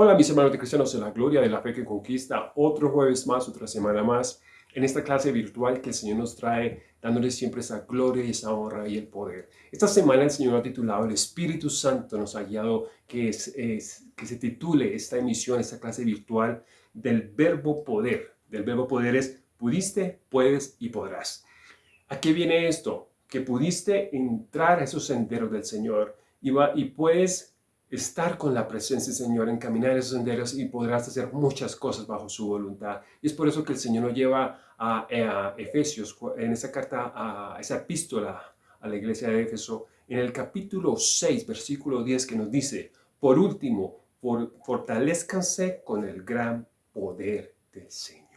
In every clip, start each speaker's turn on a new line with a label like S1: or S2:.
S1: Hola mis hermanos de cristianos en la gloria de la fe que conquista, otro jueves más, otra semana más, en esta clase virtual que el Señor nos trae, dándoles siempre esa gloria y esa honra y el poder. Esta semana el Señor ha titulado El Espíritu Santo nos ha guiado que, es, que se titule esta emisión, esta clase virtual del verbo poder. Del verbo poder es pudiste, puedes y podrás. ¿A qué viene esto? Que pudiste entrar a esos senderos del Señor y, va, y puedes estar con la presencia del Señor, encaminar esos senderos y podrás hacer muchas cosas bajo su voluntad. Y es por eso que el Señor nos lleva a, Efesios, en esa carta, a esa epístola a la iglesia de Éfeso, en el capítulo 6, versículo 10, que nos dice, por último, por, fortalezcanse con el gran poder del Señor.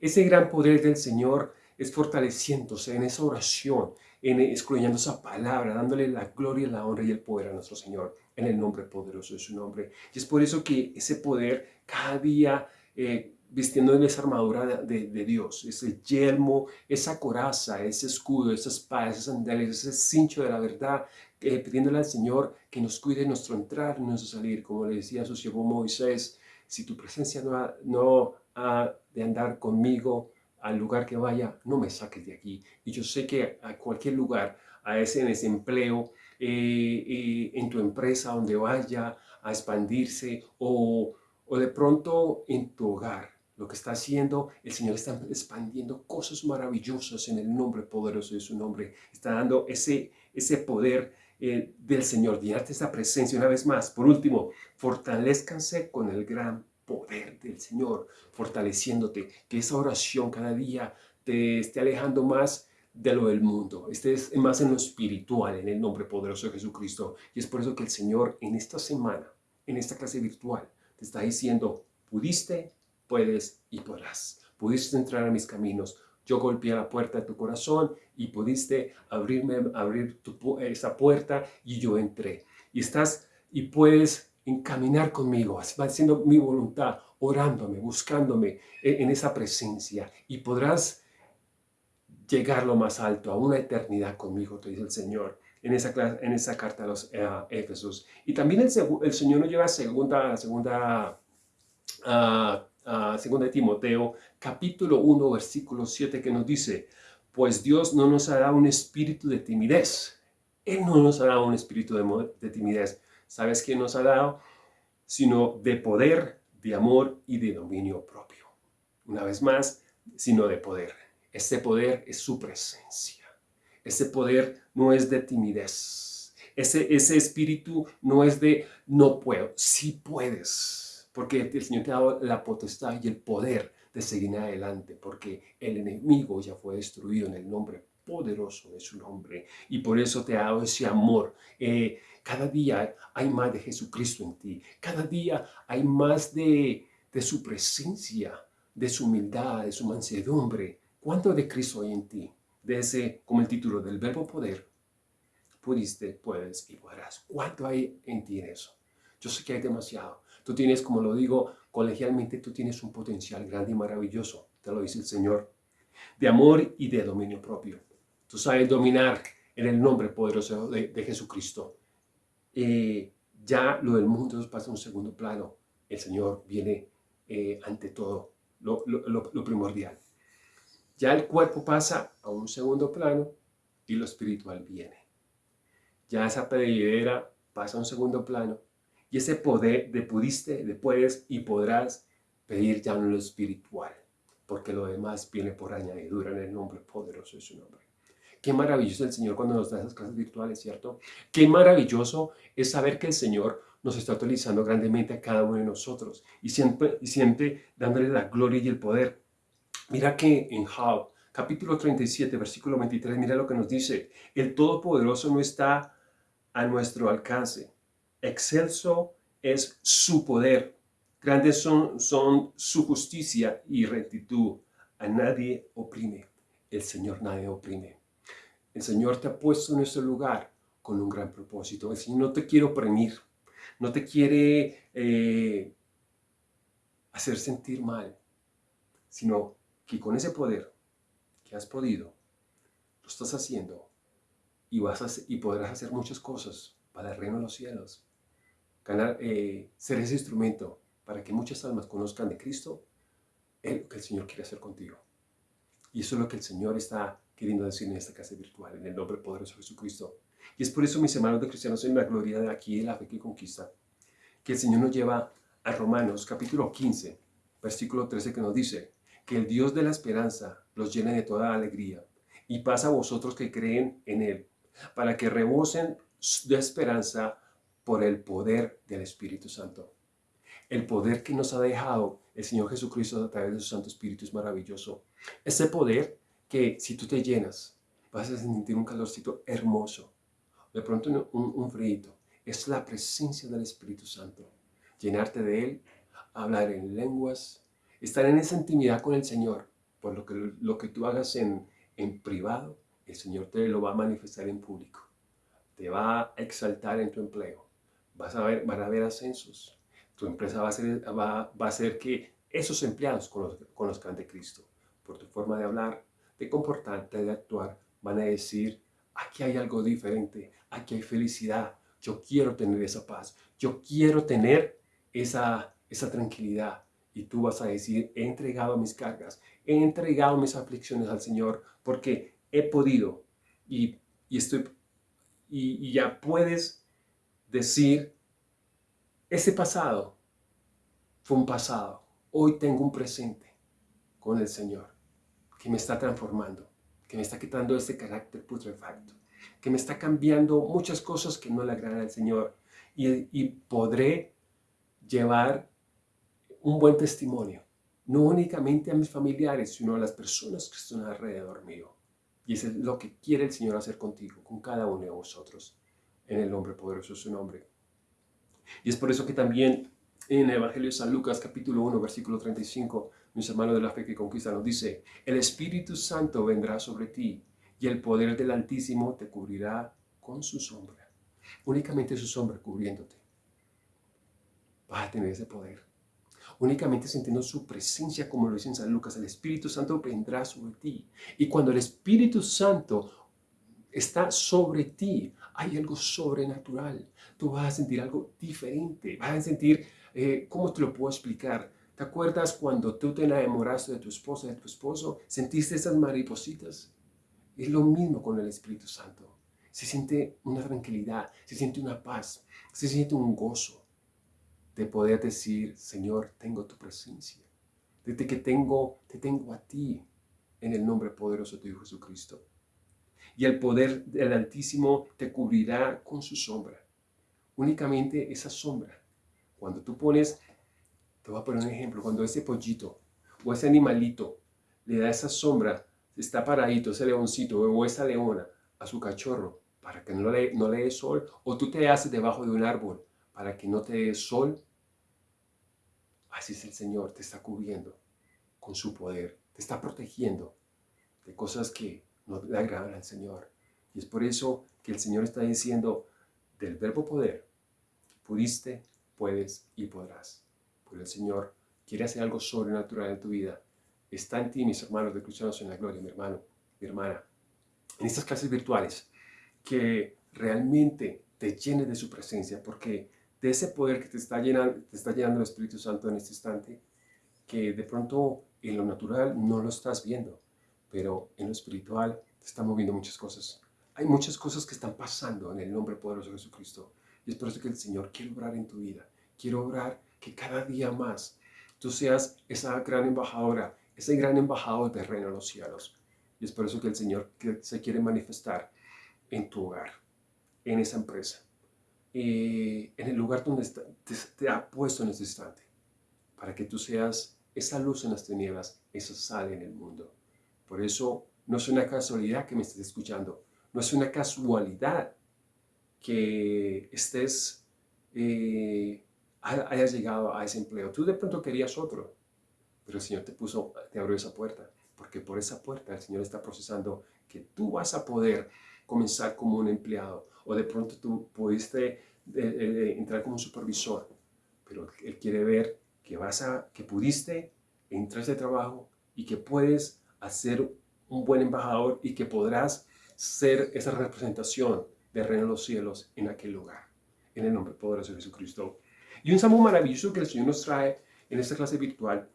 S1: Ese gran poder del Señor es fortaleciéndose en esa oración, en escudriñando esa palabra, dándole la gloria, la honra y el poder a nuestro Señor en el nombre poderoso de su nombre. Y es por eso que ese poder cada día eh, vistiendo en esa armadura de, Dios, ese yelmo, esa coraza, ese escudo, esa espada, esas sandalias, ese cincho de la verdad, eh, pidiéndole al Señor que nos cuide nuestro entrar y nuestro salir, como le decía su siervo Moisés, si tu presencia no ha, de andar conmigo, al lugar que vaya, no me saques de aquí. Y yo sé que a cualquier lugar, a ese, en ese empleo, eh, en tu empresa, donde vaya a expandirse, o, o de pronto en tu hogar, lo que está haciendo, el Señor está expandiendo cosas maravillosas en el nombre poderoso de su nombre. Está dando ese, ese poder eh, del Señor, llenarte esa presencia una vez más. Por último, fortalezcanse con el gran poder del Señor, fortaleciéndote, que esa oración cada día te esté alejando más de lo del mundo, estés más en lo espiritual, en el nombre poderoso de Jesucristo. Y es por eso que el Señor en esta semana, en esta clase virtual, te está diciendo, pudiste, puedes y podrás. Pudiste entrar a mis caminos. Yo golpeé la puerta de tu corazón y pudiste abrirme, abrir esa puerta y yo entré. Y estás y puedes encaminar conmigo, haciendo mi voluntad, orándome, buscándome en esa presencia y podrás llegar lo más alto, a una eternidad conmigo, te dice el Señor, en esa, en esa carta a los eh, Éfesos. Y también el, el, Señor nos lleva a segunda, segunda, segunda de Timoteo, capítulo 1, versículo 7, que nos dice, pues Dios no nos hará un espíritu de timidez. Él no nos hará un espíritu de, de timidez, ¿Sabes quién nos ha dado? Sino de poder, de amor y de dominio propio. Una vez más, sino de poder. Ese poder es su presencia. Ese poder no es de timidez. Ese, ese espíritu no es de no puedo, sí puedes. Porque el Señor te ha dado la potestad y el poder de seguir adelante. Porque el enemigo ya fue destruido en el nombre poderoso de su nombre. Y por eso te ha dado ese amor. Eh, cada día hay más de Jesucristo en ti. Cada día hay más de, su presencia, de su humildad, de su mansedumbre. ¿Cuánto de Cristo hay en ti? De ese, como el título del verbo poder, pudiste, puedes y podrás. ¿Cuánto hay en ti en eso? Yo sé que hay demasiado. Tú tienes, como lo digo colegialmente, tú tienes un potencial grande y maravilloso. Te lo dice el Señor. De amor y de dominio propio. Tú sabes dominar en el nombre poderoso de Jesucristo. Eh, ya lo del mundo pasa a un segundo plano. El Señor viene eh, ante todo, lo, primordial. Ya el cuerpo pasa a un segundo plano y lo espiritual viene. Ya esa pedidera pasa a un segundo plano y ese poder de pudiste, de puedes y podrás pedir ya en lo espiritual, porque lo demás viene por añadidura en el nombre poderoso de su nombre. Qué maravilloso el Señor cuando nos da esas clases virtuales, ¿cierto? Qué maravilloso es saber que el Señor nos está utilizando grandemente a cada uno de nosotros y siempre, y siempre dándole la gloria y el poder. Mira que en Job, capítulo 37, versículo 23, mira lo que nos dice. El Todopoderoso no está a nuestro alcance. Excelso es su poder. Grandes son, son su justicia y rectitud. A nadie oprime. El Señor nadie oprime. El Señor te ha puesto en ese lugar con un gran propósito. El Señor no te quiere oprimir, no te quiere eh, hacer sentir mal, sino que con ese poder que has podido, lo estás haciendo y, vas y podrás hacer muchas cosas para el reino de los cielos. ganar, eh, ser ese instrumento para que muchas almas conozcan de Cristo, es lo que el Señor quiere hacer contigo. Y eso es lo que el Señor está queriendo decir en esta casa virtual, en el nombre poderoso de Jesucristo. Y es por eso, mis hermanos de cristianos, en la gloria de aquí, en la fe que conquista, que el Señor nos lleva a Romanos capítulo 15, versículo 13, que nos dice que el Dios de la esperanza los llene de toda alegría y pasa a vosotros que creen en Él, para que rebosen de esperanza por el poder del Espíritu Santo. El poder que nos ha dejado el Señor Jesucristo a través de su Santo Espíritu es maravilloso. Ese poder que si tú te llenas, vas a sentir un calorcito hermoso. De pronto un, un frío. Es la presencia del Espíritu Santo. Llenarte de Él, hablar en lenguas, estar en esa intimidad con el Señor. Por lo que, lo que tú hagas en, en privado, el Señor te lo va a manifestar en público. Te va a exaltar en tu empleo. Vas a ver, van a haber ascensos. Tu empresa va a, ser, va, va a hacer que esos empleados conozcan de Cristo. Por tu forma de hablar, de comportarte, de actuar, van a decir, aquí hay algo diferente, aquí hay felicidad, yo quiero tener esa paz, yo quiero tener esa, esa tranquilidad. Y tú vas a decir, he entregado mis cargas, he entregado mis aflicciones al Señor, porque he podido y, estoy, y, y ya puedes decir, ese pasado fue un pasado, hoy tengo un presente con el Señor que me está transformando, que me está quitando ese carácter putrefacto, que me está cambiando muchas cosas que no le agradan al Señor y, y podré llevar un buen testimonio, no únicamente a mis familiares, sino a las personas que están alrededor mío. Y eso es lo que quiere el Señor hacer contigo, con cada uno de vosotros, en el nombre poderoso de su nombre. Y es por eso que también en el Evangelio de San Lucas, capítulo 1, versículo 35, mis hermanos de la fe que conquista, nos dice, el Espíritu Santo vendrá sobre ti y el poder del Altísimo te cubrirá con su sombra. Únicamente su sombra cubriéndote. Vas a tener ese poder. Únicamente sintiendo su presencia, como lo dice en San Lucas, el Espíritu Santo vendrá sobre ti. Y cuando el Espíritu Santo está sobre ti, hay algo sobrenatural. Tú vas a sentir algo diferente. Vas a sentir, eh, ¿cómo te lo puedo explicar? ¿Te acuerdas cuando tú te enamoraste de tu esposa, de tu esposo? ¿Sentiste esas maripositas? Es lo mismo con el Espíritu Santo. Se siente una tranquilidad, se siente una paz, se siente un gozo de poder decir, Señor, tengo tu presencia. Desde que tengo, te tengo a ti en el nombre poderoso de Jesucristo. Y el poder del Altísimo te cubrirá con su sombra. Únicamente esa sombra. Cuando tú pones te voy a poner un ejemplo. Cuando ese pollito o ese animalito le da esa sombra, está paradito, ese leoncito o esa leona a su cachorro para que no le, no le dé sol, o tú te haces debajo de un árbol para que no te dé sol, así es el Señor, te está cubriendo con su poder, te está protegiendo de cosas que no le agradan al Señor. Y es por eso que el Señor está diciendo del verbo poder, pudiste, puedes y podrás el Señor quiere hacer algo sobrenatural en tu vida. Está en ti, mis hermanos de Cristianos en la Gloria, mi hermano, mi hermana. En estas clases virtuales, que realmente te llenes de su presencia, porque de ese poder que te está llenando, te está llenando el Espíritu Santo en este instante, que de pronto en lo natural no lo estás viendo, pero en lo espiritual te están moviendo muchas cosas. Hay muchas cosas que están pasando en el nombre poderoso de Jesucristo. Y es por eso que el Señor quiere obrar en tu vida. Quiere obrar que cada día más tú seas esa gran embajadora, ese gran embajador del reino de los cielos. Y es por eso que el Señor se quiere manifestar en tu hogar, en esa empresa, en el lugar donde te, ha puesto en este instante, para que tú seas esa luz en las tinieblas, esa sal en el mundo. Por eso no es una casualidad que me estés escuchando, no es una casualidad que estés eh, hayas llegado a ese empleo. Tú de pronto querías otro, pero el Señor te puso, te abrió esa puerta, porque por esa puerta el Señor está procesando que tú vas a poder comenzar como un empleado, o de pronto tú pudiste eh, eh, entrar como supervisor, pero Él quiere ver que, vas a, que pudiste entrar a ese trabajo y que puedes hacer un buen embajador y que podrás ser esa representación del reino de los cielos en aquel lugar. en el nombre poderoso de Jesucristo. Y un salmo maravilloso que el Señor nos trae en esta clase virtual,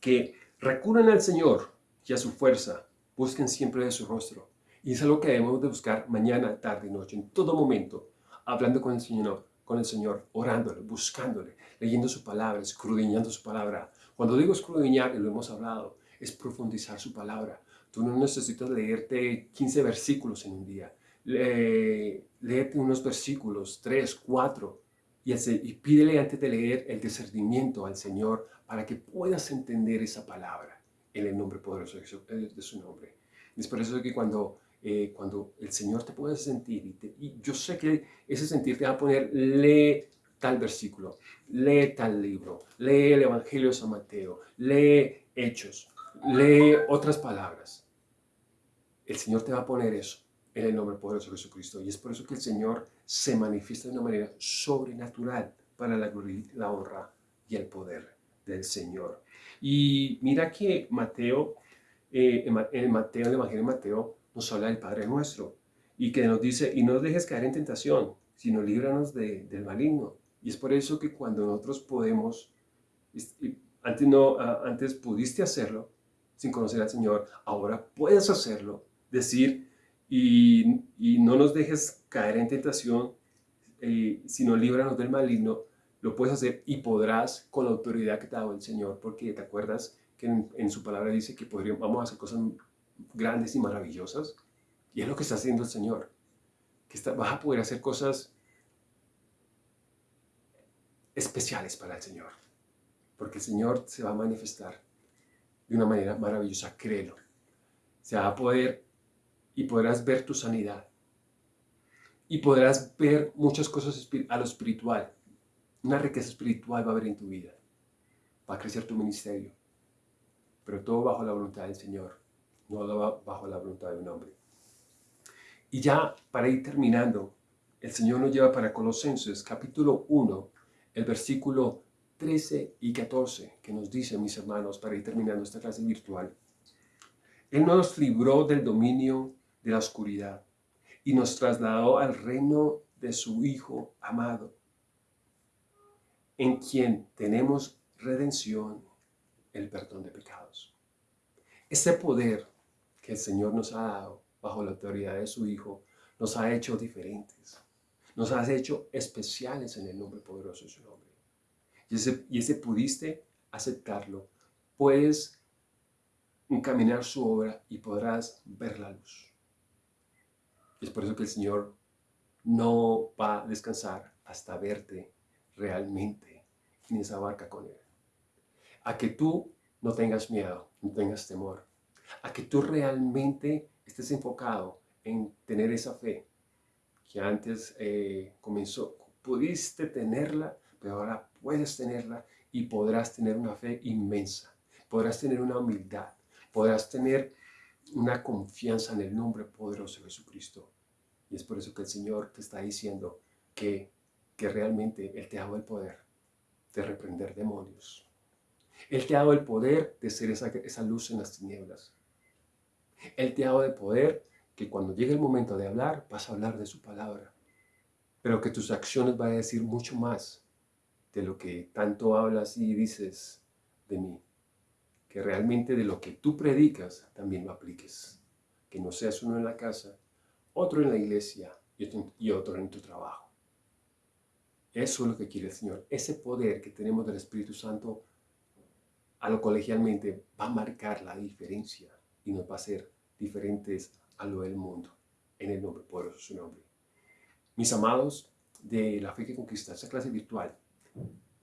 S1: que recurran al Señor y a su fuerza, busquen siempre de su rostro. Y es algo que debemos de buscar mañana, tarde y noche, en todo momento, hablando con el Señor, con el Señor, orándole, buscándole, leyendo su palabra, escudriñando su palabra. Cuando digo escudriñar, y lo hemos hablado, es profundizar su palabra. Tú no necesitas leerte 15 versículos en un día. léete unos versículos, 3, 4, y, y pídele antes de leer el discernimiento al Señor para que puedas entender esa palabra en el nombre poderoso de su nombre. Es por eso que cuando eh, cuando el Señor te puede sentir, y, yo sé que ese sentir te va a poner, lee tal versículo, lee tal libro, lee el Evangelio de San Mateo, lee Hechos, lee otras palabras. El Señor te va a poner eso en el nombre poderoso de Jesucristo. Y es por eso que el Señor se manifiesta de una manera sobrenatural para la gloria, la honra y el poder del Señor. Y mira que Mateo, eh, en Mateo, el Evangelio de Mateo, nos habla del Padre nuestro y que nos dice, y no dejes caer en tentación, sino líbranos del maligno. Y es por eso que cuando nosotros podemos, antes, no, antes pudiste hacerlo sin conocer al Señor, ahora puedes hacerlo, decir, y, y no nos dejes caer en tentación, eh, sino líbranos del maligno, lo puedes hacer y podrás con la autoridad que te ha dado el Señor, porque te acuerdas que en, su palabra dice que podríamos, vamos a hacer cosas grandes y maravillosas. Y es lo que está haciendo el Señor. Que vas a poder hacer cosas especiales para el Señor. Porque el Señor se va a manifestar de una manera maravillosa, créelo. Se va a poder y podrás ver tu sanidad. Y podrás ver muchas cosas a lo espiritual. Una riqueza espiritual va a haber en tu vida. Va a crecer tu ministerio. Pero todo bajo la voluntad del Señor no bajo la voluntad de un hombre. Y ya para ir terminando, el Señor nos lleva para Colosenses capítulo 1, el versículo 13 y 14, que nos dice, mis hermanos, para ir terminando esta clase virtual. Él nos libró del dominio de la oscuridad y nos trasladó al reino de su Hijo amado, en quien tenemos redención, el perdón de pecados. Ese poder que el Señor nos ha dado bajo la autoridad de su Hijo, nos ha hecho diferentes. Nos ha hecho especiales en el nombre poderoso de su nombre. Y ese, y ese pudiste aceptarlo. Puedes encaminar su obra y podrás ver la luz. Es por eso que el Señor no va a descansar hasta verte realmente en esa barca con Él. A que tú no tengas miedo, no tengas temor, a que tú realmente estés enfocado en tener esa fe que antes eh, comenzó, pudiste tenerla, pero ahora puedes tenerla y podrás tener una fe inmensa, podrás tener una humildad, podrás tener una confianza en el nombre poderoso de Jesucristo. Y es por eso que el Señor te está diciendo que, que realmente Él te ha dado el poder de reprender demonios. Él te ha dado el poder de ser esa, esa luz en las tinieblas. Él te ha dado de poder que cuando llegue el momento de hablar, vas a hablar de su palabra. Pero que tus acciones van a decir mucho más de lo que tanto hablas y dices de mí. Que realmente de lo que tú predicas también lo apliques. Que no seas uno en la casa, otro en la iglesia y otro en tu trabajo. Eso es lo que quiere el Señor. Ese poder que tenemos del Espíritu Santo a lo colegialmente va a marcar la diferencia y nos va a hacer diferentes a lo del mundo, en el nombre poderoso de su nombre. Mis amados de la fe que conquista, esta clase virtual,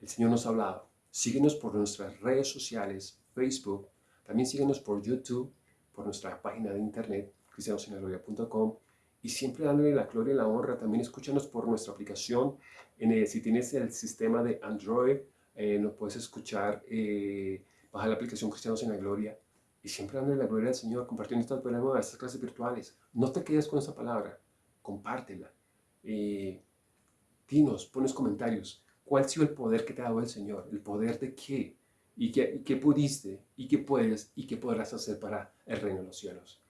S1: el Señor nos ha hablado. Síguenos por nuestras redes sociales, Facebook, también síguenos por YouTube, por nuestra página de internet, cristianosinagloria.com, y siempre dándole la gloria y la honra. También escúchanos por nuestra aplicación. En si tienes el sistema de Android, eh, nos puedes escuchar, eh, baja la aplicación Cristianos en la Gloria y siempre dándole la gloria al Señor, compartiendo estas nuevas, estas clases virtuales. No te quedes con esa palabra, compártela. Eh, dinos, pones comentarios. ¿Cuál ha sido el poder que te ha dado el Señor? ¿El poder de qué? ¿Y qué, qué pudiste? ¿Y qué puedes? ¿Y qué podrás hacer para el reino de los cielos?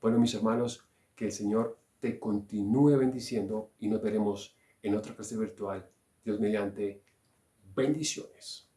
S1: Bueno, mis hermanos, que el Señor te continúe bendiciendo y nos veremos en otra clase virtual. Dios mediante bendiciones.